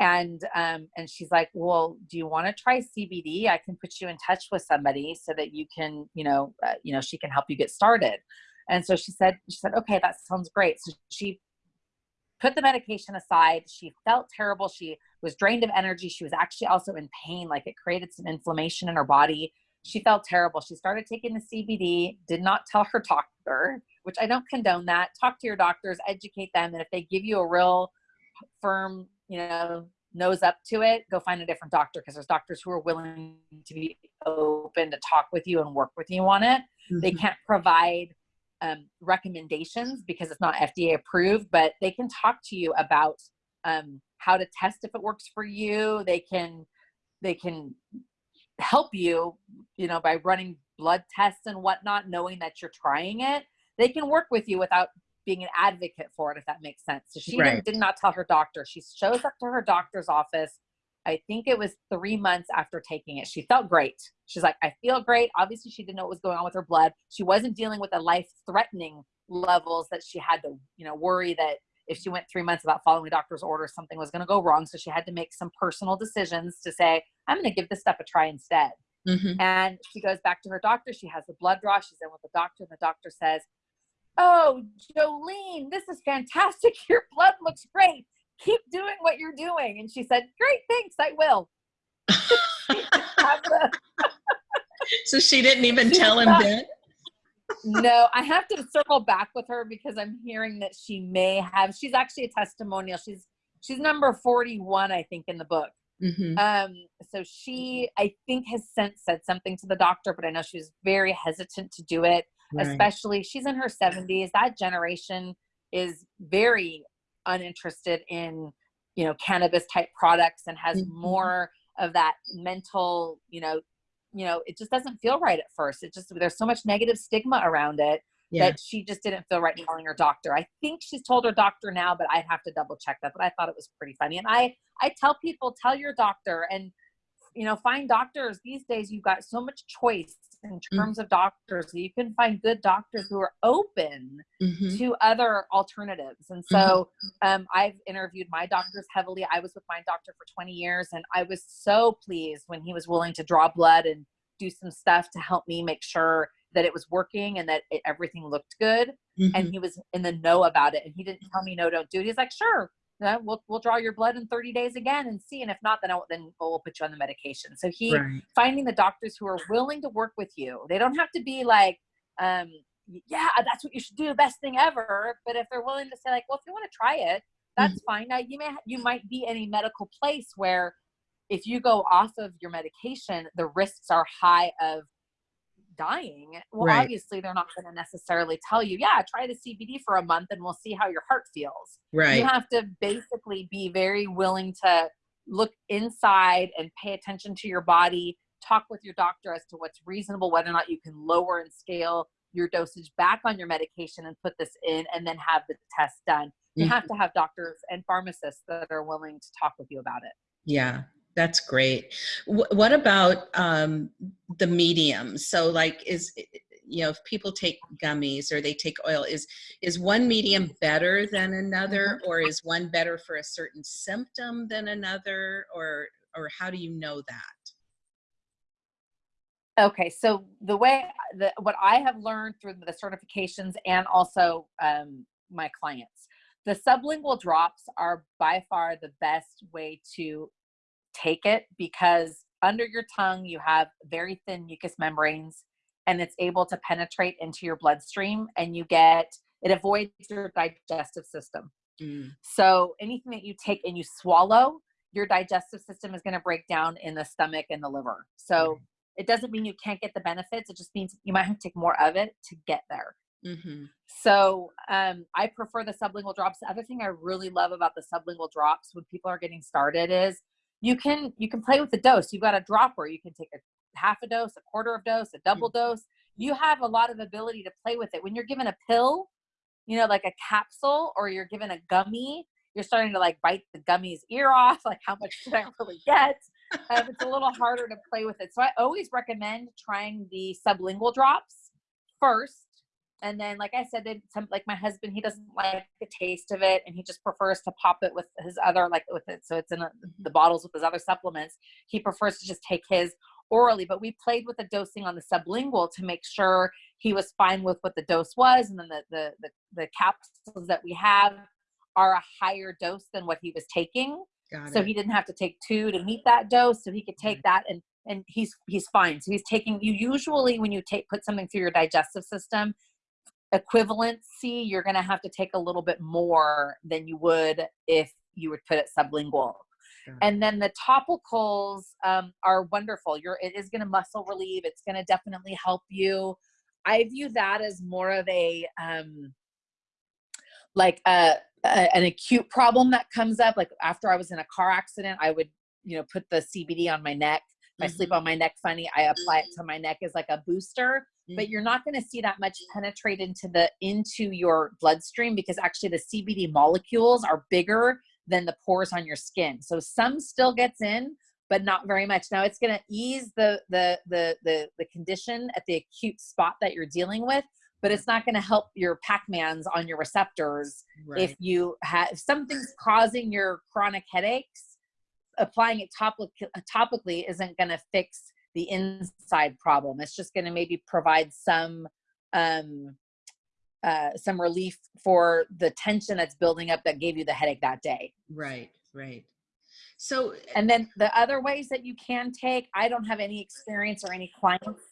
And um, and she's like, "Well, do you want to try CBD? I can put you in touch with somebody so that you can, you know, uh, you know, she can help you get started." And so she said, she said, "Okay, that sounds great." So she put the medication aside. She felt terrible. She was drained of energy. She was actually also in pain, like it created some inflammation in her body. She felt terrible. She started taking the CBD, did not tell her doctor, which I don't condone that. Talk to your doctors, educate them. And if they give you a real firm, you know, nose up to it, go find a different doctor because there's doctors who are willing to be open to talk with you and work with you on it. Mm-hmm. They can't provide um, recommendations because it's not FDA approved, but they can talk to you about um, how to test if it works for you. They can they can help you, you know, by running blood tests and whatnot, knowing that you're trying it. They can work with you without being an advocate for it, if that makes sense. So she right. did not tell her doctor. She shows up to her doctor's office. I think it was three months after taking it. She felt great. She's like, I feel great. Obviously, she didn't know what was going on with her blood. She wasn't dealing with the life threatening levels that she had to, you know, worry that if she went three months without following the doctor's order, something was going to go wrong. So she had to make some personal decisions to say, I'm going to give this stuff a try instead. Mm-hmm. And she goes back to her doctor. She has the blood draw. She's in with the doctor, and the doctor says, Oh, Jolene, this is fantastic. <laughs> Your blood looks great. Keep doing what you're doing. And she said, Great, thanks, I will. <laughs> so she didn't even tell him that no, I have to circle back with her because I'm hearing that she may have. She's actually a testimonial. She's she's number 41, I think, in the book. Mm-hmm. Um, so she, I think, has since said something to the doctor, but I know she was very hesitant to do it. Right. Especially, she's in her 70s. That generation is very uninterested in, you know, cannabis type products and has mm-hmm. more of that mental, you know, you know, it just doesn't feel right at first. It just, there's so much negative stigma around it yeah. that she just didn't feel right telling her doctor. I think she's told her doctor now, but I'd have to double check that. But I thought it was pretty funny. And I, I tell people, tell your doctor and, you know, find doctors these days. You've got so much choice in mm. terms mm-hmm. of doctors. You can find good doctors who are open mm-hmm. to other alternatives. And so mm-hmm. um, I've interviewed my doctors heavily. I was with my doctor for 20 years, and I was so pleased when he was willing to draw blood and do some stuff to help me make sure that it was working and that it, everything looked good. Mm-hmm. And he was in the know about it. And he didn't tell me, no, don't do it. He's like, sure, we'll we'll draw your blood in 30 days again and see. And if not, then I'll, then we'll put you on the medication. So he right. finding the doctors who are willing to work with you. They don't have to be like, um, yeah, that's what you should do, the best thing ever. But if they're willing to say like, well, if you want to try it, that's mm-hmm. fine. Now you may you might be in a medical place where if you go off of your medication, the risks are high of dying, well, right. obviously they're not going to necessarily tell you, yeah, try the CBD for a month and we'll see how your heart feels. Right. You have to basically be very willing to look inside and pay attention to your body, talk with your doctor as to what's reasonable, whether or not you can lower and scale your dosage back on your medication and put this in and then have the test done. You mm-hmm. have to have doctors and pharmacists that are willing to talk with you about it. Yeah, that's great. W what about um, the mediums? So like is, you know, if people take gummies or they take oil, is, is one medium better than another mm-hmm. or is one better for a certain symptom than another or, or how do you know that? Okay, so the way the what I have learned through the certifications and also um, my clients, the sublingual drops are by far the best way to take it because under your tongue you have very thin mucous membranes and it's able to penetrate into your bloodstream and you get it avoids your digestive system. Mm. So anything that you take and you swallow, your digestive system is going to break down in the stomach and the liver. So mm. it doesn't mean you can't get the benefits. It just means you might have to take more of it to get there. Mm-hmm. So um, I prefer the sublingual drops. The other thing I really love about the sublingual drops when people are getting started is you can you can play with the dose. You've got a dropper. You can take a half a dose, a quarter of dose, a double Mm-hmm. dose. You have a lot of ability to play with it. When you're given a pill, you know, like a capsule, or you're given a gummy, you're starting to like bite the gummy's ear off. <laughs> Like, how much did I really get? Um, it's a little harder to play with it. So I always recommend trying the sublingual drops first. And then, like I said, some like my husband, he doesn't like the taste of it, and he just prefers to pop it with his other like with it. So it's in a, the bottles with his other supplements. He prefers to just take his orally. But we played with the dosing on the sublingual to make sure he was fine with what the dose was, and then the the the, the capsules that we have are a higher dose than what he was taking so he didn't have to take two to meet that dose so he could take mm-hmm. that and and he's he's fine so he's taking you usually when you take put something through your digestive system equivalency you're going to have to take a little bit more than you would if you would put it sublingual. And then the topicals um, are wonderful. You're it is going to muscle relieve. It's going to definitely help you. I view that as more of a um like a, a an acute problem that comes up. Like after i was in a car accident i would you know put the cbd on my neck if i mm-hmm. sleep on my neck funny i apply it mm-hmm. to my neck as like a booster but you're mm-hmm. not going to see that much penetrate into the into your bloodstream because actually the cbd molecules are bigger than the pores on your skin. So some still gets in but not very much. Now it's going to ease the, the the the the condition at the acute spot that you're dealing with but it's not going to help your pac-mans on your receptors right. if you have if something's causing your chronic headaches applying it topic, topically isn't going to fix the inside problem it's just going to maybe provide some um uh some relief for the tension that's building up that gave you the headache that day right. Right. So and then the other ways that you can take i don't have any experience or any clients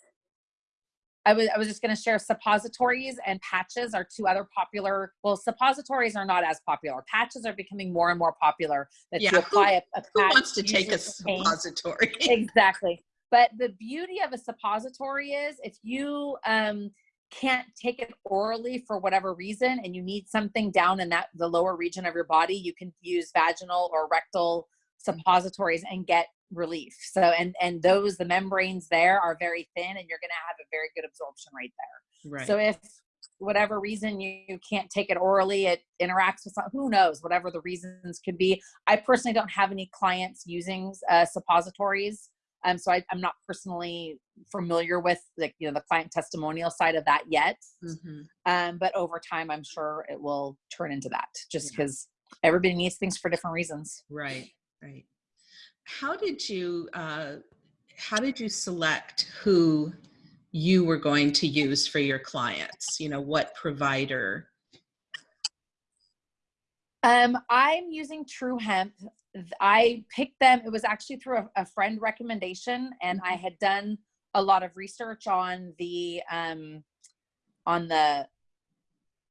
I was, I was just going to share suppositories and patches are two other popular. Well, suppositories are not as popular. Patches are becoming more and more popular. That Yeah, you apply a, a who wants to take a usually for pain. suppository? <laughs> exactly. But the beauty of a suppository is if you um, can't take it orally for whatever reason and you need something down in that the lower region of your body, you can use vaginal or rectal suppositories and get relief. So and and those the membranes there are very thin and you're going to have a very good absorption right there. right. So if whatever reason you, can't take it orally, it interacts with some, who knows, whatever the reasons could be. I personally don't have any clients using uh, suppositories. Um, so I, I'm not personally familiar with the, you know, the client testimonial side of that yet. Mhm. Um, but over time, I'm sure it will turn into that just Yeah. because everybody needs things for different reasons. Right. Right. How did you uh, how did you select who you were going to use for your clients? You know, what provider? Um, I'm using True Hemp. I picked them. It was actually through a, a friend recommendation, and I had done a lot of research on the um, on the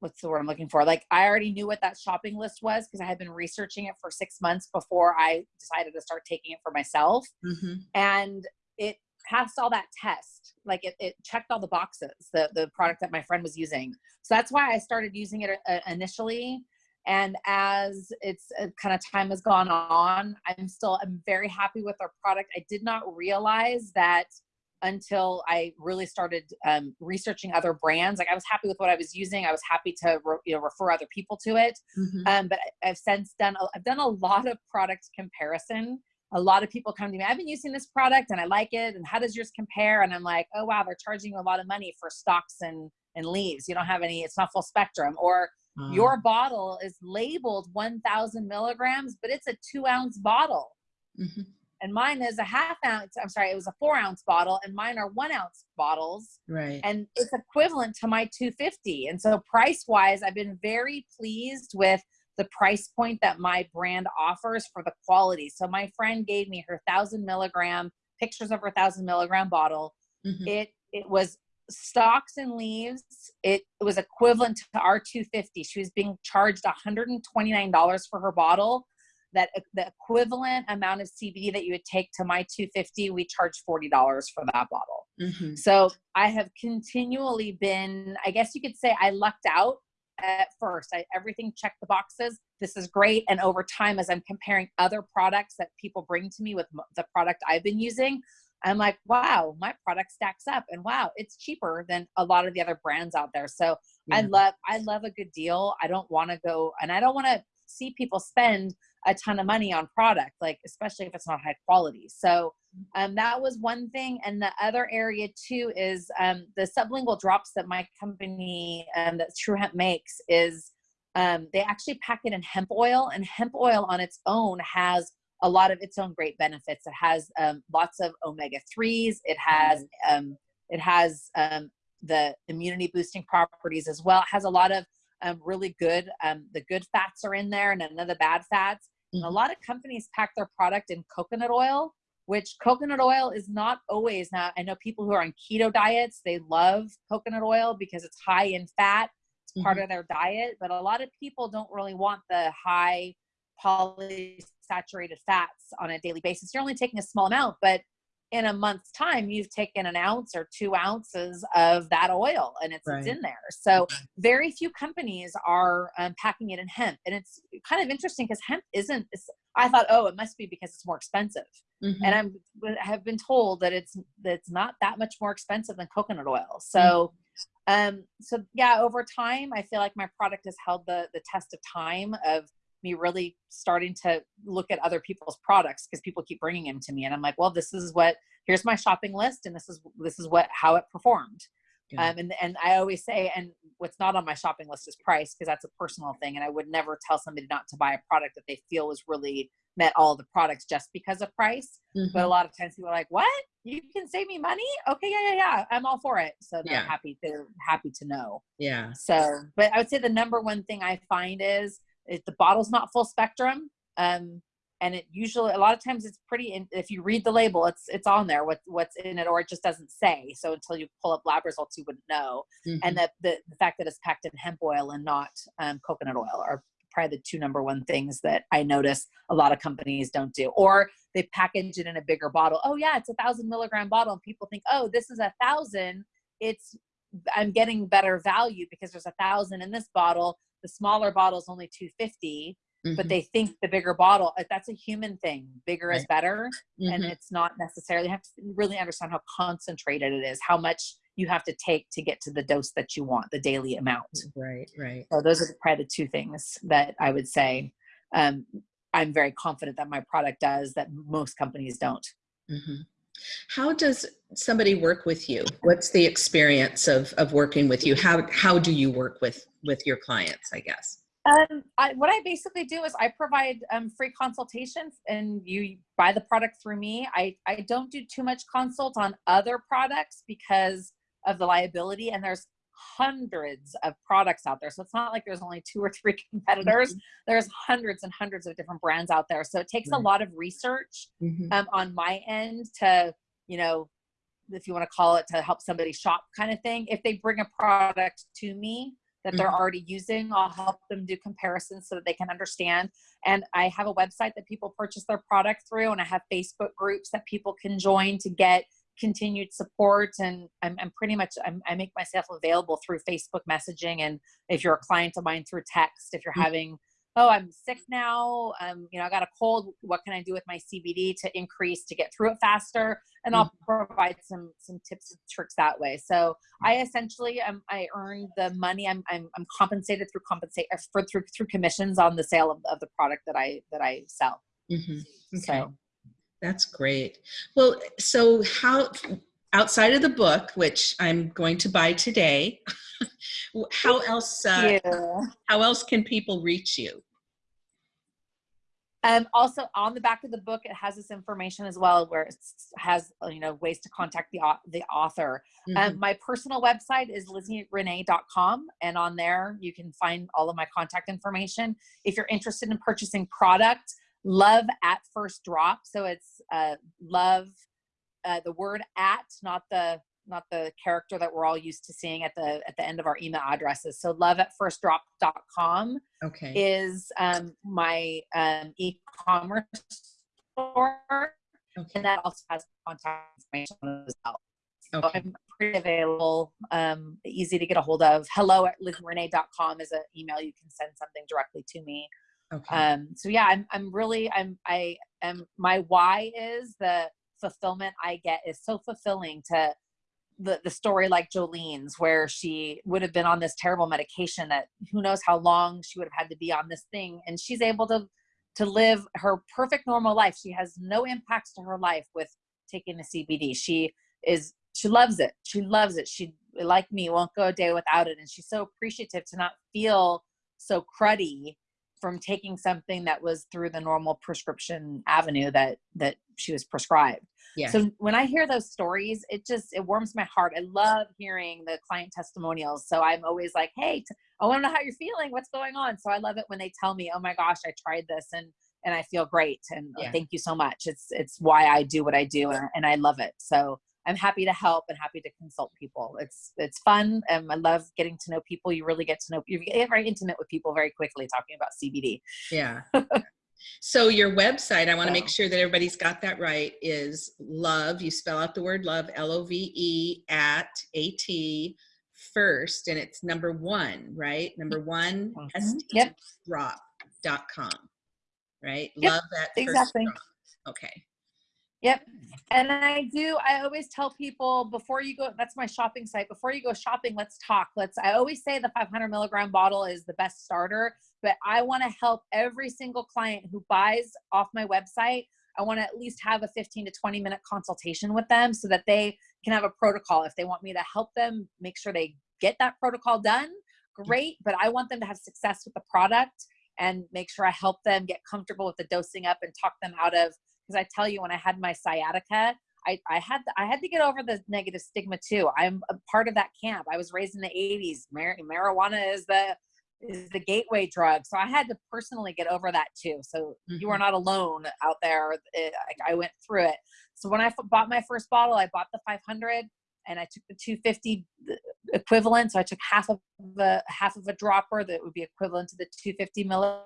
what's the word I'm looking for? Like I already knew what that shopping list was because I had been researching it for six months before I decided to start taking it for myself, Mhm. and it passed all that test. Like it, it checked all the boxes. The the product that my friend was using. So that's why I started using it uh, initially and as it's uh, kind of time has gone on i'm still i'm very happy with our product i did not realize that until i really started um, researching other brands. Like i was happy with what i was using. I was happy to re- you know refer other people to it. Mhm. um, but i've since done a- i've done a lot of product comparison. A lot of people come to me i've been using this product and i like it and how does yours compare? And i'm like oh wow they're charging you a lot of money for stalks and and leaves. You don't have any it's not full spectrum. Or Um, your bottle is labeled 1000 milligrams but it's a two ounce bottle. Mhm. And mine is a half ounce i'm sorry it was a four ounce bottle and mine are one ounce bottles. Right. and it's equivalent to my 250 and so price wise i've been very pleased with the price point that my brand offers for the quality. So my friend gave me her thousand milligram pictures of her thousand milligram bottle. Mhm. it it was stalks and leaves. It was equivalent to our 250 she was being charged $129 for her bottle that the equivalent amount of cbd that you would take to my 250 we charge $40 for that bottle Mhm. So I have continually been, I guess you could say, I lucked out at first. I, everything checked the boxes. This is great. And over time, as I'm comparing other products that people bring to me with the product I've been using, I'm like, wow, my product stacks up, and wow, it's cheaper than a lot of the other brands out there. So I love, I love a good deal. I don't want to go, and I don't want to see people spend a ton of money on product, like especially if it's not high quality. So um, that was one thing. And the other area too is um, the sublingual drops that my company um, that True Hemp makes is um, they actually pack it in hemp oil, and hemp oil on its own has a lot of its own great benefits. It has um, lots of omega threes. It has um, it has um, the immunity boosting properties as well. It has a lot of um, really good um, the good fats are in there, and none of the bad fats. And a Mhm. lot of companies pack their product in coconut oil, which coconut oil is not always now. I know people who are on keto diets, they love coconut oil because it's high in fat. It's part of their diet, but a lot of people don't really want the high polysaturated fats on a daily basis. You're only taking a small amount, but in a month's time, you've taken an ounce or two ounces of that oil and it's, Right. it's in there. So very few companies are um, packing it in hemp. And it's kind of interesting because hemp isn't, it's, I thought, oh, it must be because it's more expensive. Mhm. And I'm have been told that it's that it's not that much more expensive than coconut oil. So um so yeah, over time I feel like my product has held the the test of time of me really starting to look at other people's products because people keep bringing them to me and I'm like, well, this is what here's my shopping list and this is this is what how it performed. Yeah. Um, and and I always say, and what's not on my shopping list is price because that's a personal thing, and I would never tell somebody not to buy a product that they feel was really met all the products just because of price. But a Mhm. lot of times people are like, "What? You can save me money? Okay, yeah, yeah, yeah. I'm all for it." So they're Yeah. happy. They're happy to know. yeah. So, but I would say the number one thing I find is if the bottle's not full spectrum. Um, and it usually a lot of times it's pretty. In, if you read the label, it's it's on there what what's in it, or it just doesn't say. So until you pull up lab results, you wouldn't know. Mhm. And that the, the fact that it's packed in hemp oil and not um, coconut oil are probably the two number one things that I notice a lot of companies don't do. Or they package it in a bigger bottle. Oh yeah, it's a thousand milligram bottle, and people think, oh, this is a thousand. It's I'm getting better value because there's a thousand in this bottle. The smaller bottle is only 250, but Mhm. they think the bigger bottle, uh, that's a human thing. Bigger is better. And Mhm. it's not necessarily, you have to really understand how concentrated it is, how much you have to take to get to the dose that you want, the daily amount. right, right. So those are probably the two things that I would say um, I'm very confident that my product does that most companies don't. Mhm. How does somebody work with you? What's the experience of of working with you? How how do you work with with your clients? I guess. Um, I, what I basically do is I provide um, free consultations, and you buy the product through me. I I don't do too much consult on other products because of the liability, and there's hundreds of products out there. So it's not like there's only two or three <laughs> competitors. There's hundreds and hundreds of different brands out there. So it takes a lot of research Mhm. um, on my end to, you know, if you want to call it to help somebody shop kind of thing. If they bring a product to me that they're Mhm. already using, I'll help them do comparisons so that they can understand. And I have a website that people purchase their product through, and I have Facebook groups that people can join to get continued support. And I'm, I'm pretty much I'm, I make myself available through Facebook messaging, and if you're a client of mine through text, if you're Mhm. having oh i'm sick now um, you know i got a cold what can i do with my cbd to increase to get through it faster and i'll provide some some tips and tricks that way so i essentially um, i earn the money i'm i'm, I'm compensated through compensate uh, for through through commissions on the sale of, of the product that i that i sell Mhm. Okay. so That's great. Well, so how outside of the book, which I'm going to buy today, <laughs> how else uh, yeah. how else can people reach you? Um, also on the back of the book, it has this information as well, where it has you know ways to contact the the author. Mhm. Um, my personal website is lizzyrenee.com, and on there you can find all of my contact information. If you're interested in purchasing product, love at first drop. So it's uh, love, uh, the word at, not the not the character that we're all used to seeing at the at the end of our email addresses. So love at firstdrop.com okay. is um, my um, e-commerce store, okay. and that also has contact information as well. So I'm pretty available, um, easy to get a hold of. Hello at lizrenee.com is an email you can send something directly to me. Okay. Um, so yeah, I'm, I'm really, I'm, I am, my why is the fulfillment I get is so fulfilling to the, the story like Jolene's where she would have been on this terrible medication that who knows how long she would have had to be on this thing. And she's able to, to live her perfect normal life. She has no impacts to her life with taking the CBD. She is, she loves it. She loves it. She, like me, won't go a day without it. And she's so appreciative to not feel so cruddy from taking something that was through the normal prescription avenue that that she was prescribed. Yeah. So when I hear those stories, it just it warms my heart. I love hearing the client testimonials. So I'm always like, "Hey, t- I want to know how you're feeling. What's going on?" So I love it when they tell me, "Oh my gosh, I tried this and and I feel great." And uh, Yeah. thank you so much. It's it's why I do what I do, and, and I love it. So I'm happy to help and happy to consult people. It's it's fun. and I love getting to know people. You really get to know you get very intimate with people very quickly talking about CBD. Yeah. <laughs> so your website, I want to make sure that everybody's got that right, is love. You spell out the word love, L O V E at A T first, and it's number one, right? Number one, Mhm. S Yep. drop.com, right? Yep, Love that first exactly. drop. Okay. Yep. And I do, I always tell people before you go, that's my shopping site. Before you go shopping, let's talk. Let's, I always say the 500 milligram bottle is the best starter, but I want to help every single client who buys off my website. I want to at least have a 15 to 20 minute consultation with them so that they can have a protocol. If they want me to help them make sure they get that protocol done, mm-hmm. great. But I want them to have success with the product and make sure I help them get comfortable with the dosing up and talk them out of because I tell you, when I had my sciatica, I, I had to, I had to get over the negative stigma too. I'm a part of that camp. I was raised in the 80s. Mar- marijuana is the is the gateway drug, so I had to personally get over that too. So you are mm-hmm. not alone out there. Uh, it, I, I went through it. So when I f- bought my first bottle, I bought the 500 and I took the 250 equivalent. So I took half of the half of a dropper that would be equivalent to the 250 milligram.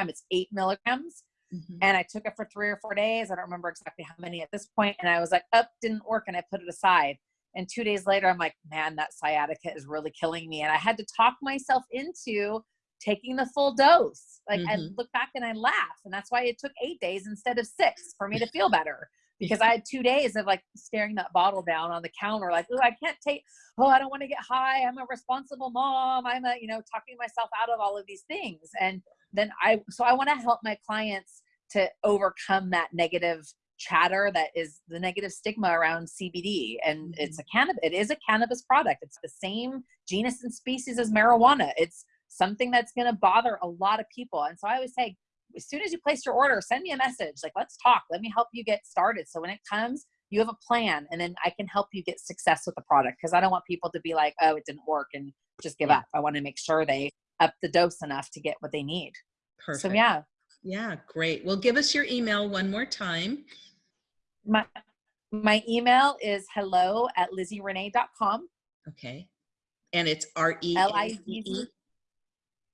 It's eight milligrams Mhm. and I took it for three or four days. I don't remember exactly how many at this point. And I was like, up, didn't work, and I put it aside. And two days later, I'm like, man, that sciatica is really killing me. And I had to talk myself into taking the full dose. Like I Mhm. look back and I laugh, and that's why it took eight days instead of six for me to feel better. Because I had two days of like staring that bottle down on the counter, like, oh, I can't take, oh, I don't want to get high. I'm a responsible mom. I'm a, you know, talking myself out of all of these things. And then I, so I want to help my clients to overcome that negative chatter that is the negative stigma around CBD. And mm-hmm. it's a cannabis, it is a cannabis product. It's the same genus and species as marijuana. It's something that's going to bother a lot of people. And so I always say, as soon as you place your order, send me a message. Like, let's talk. Let me help you get started. So when it comes, you have a plan, and then I can help you get success with the product. Because I don't want people to be like, "Oh, it didn't work," and just give Yeah. up. I want to make sure they up the dose enough to get what they need. Perfect. So yeah, Yeah, great. Well, give us your email one more time. my my email is hello at lizzyrenee.com. Okay. And it's R E L I Z Z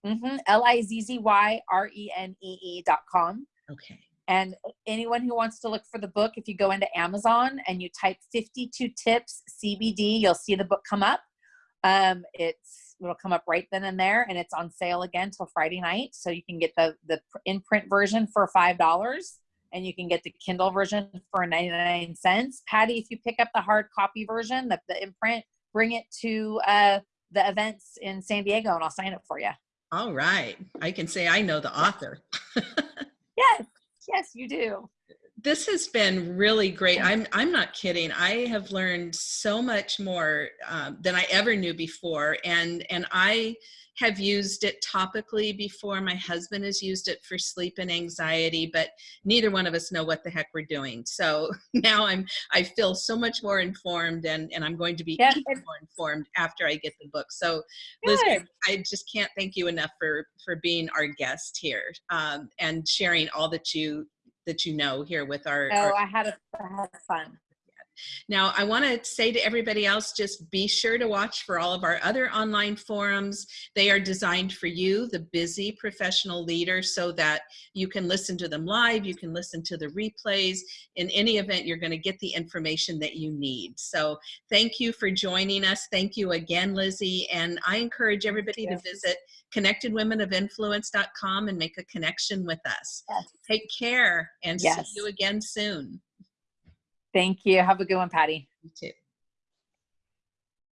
mm-hmm, L I Z Z Y R E N E E dot com. Okay. And anyone who wants to look for the book, if you go into Amazon and you type 52 tips CBD, you'll see the book come up. Um, it's it'll come up right then and there, and it's on sale again till Friday night. So you can get the the in print version for five dollars, and you can get the Kindle version for 99 cents. Patty, if you pick up the hard copy version, the, the imprint, bring it to uh, the events in San Diego, and I'll sign it for you. All right. I can say I know the author. <laughs> Yes, yes, you do. This has been really great. I'm I'm not kidding. I have learned so much more um, than I ever knew before, and and I have used it topically before. My husband has used it for sleep and anxiety, but neither one of us know what the heck we're doing. So <laughs> now I'm I feel so much more informed, and and I'm going to be Yeah, even more informed after I get the book. So Liz, I just can't thank you enough for for being our guest here um, and sharing all that you that you know here with our, Oh, our I had a I had fun. Now, I want to say to everybody else, just be sure to watch for all of our other online forums. They are designed for you, the busy professional leader, so that you can listen to them live, you can listen to the replays. In any event, you're going to get the information that you need. So thank you for joining us. Thank you again, Lizzie. And I encourage everybody to visit connectedwomenofinfluence.com and make a connection with us. Yes. Take care and Yes. see you again soon. Thank you. Have a good one, Patty. You too.